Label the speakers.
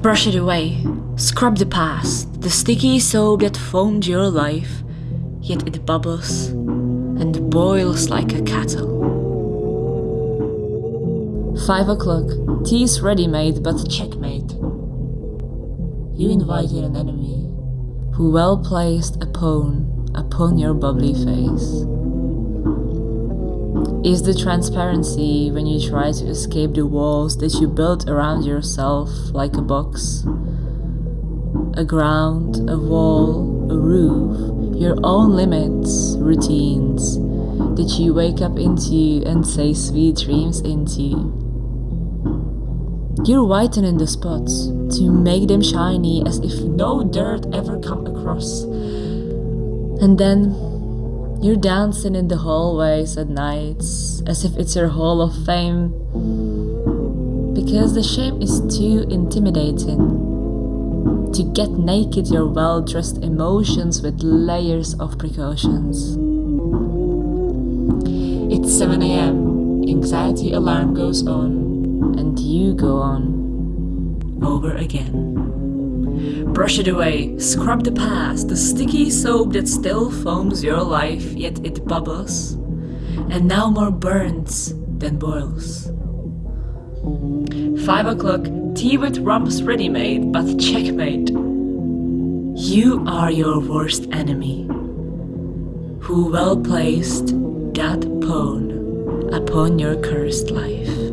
Speaker 1: Brush it away. Scrub the past, the sticky soap that foamed your life, yet it bubbles and boils like a kettle. Five o'clock. Tea's ready-made, but checkmate. You invited an enemy, who well placed a pawn upon your bubbly face. Is the transparency when you try to escape the walls that you built around yourself like a box? A ground, a wall, a roof, your own limits, routines that you wake up into and say sweet dreams into. You're whitening the spots to make them shiny as if no dirt ever come across. And then you're dancing in the hallways at nights as if it's your hall of fame. Because the shame is too intimidating. To get naked your well dressed emotions with layers of precautions. It's 7 am. Anxiety alarm goes on, and you go on. Over again. Brush it away, scrub the past, the sticky soap that still foams your life, yet it bubbles, and now more burns than boils. Five o'clock, tea with rumps ready-made, but checkmate. You are your worst enemy, who well placed that pawn upon your cursed life.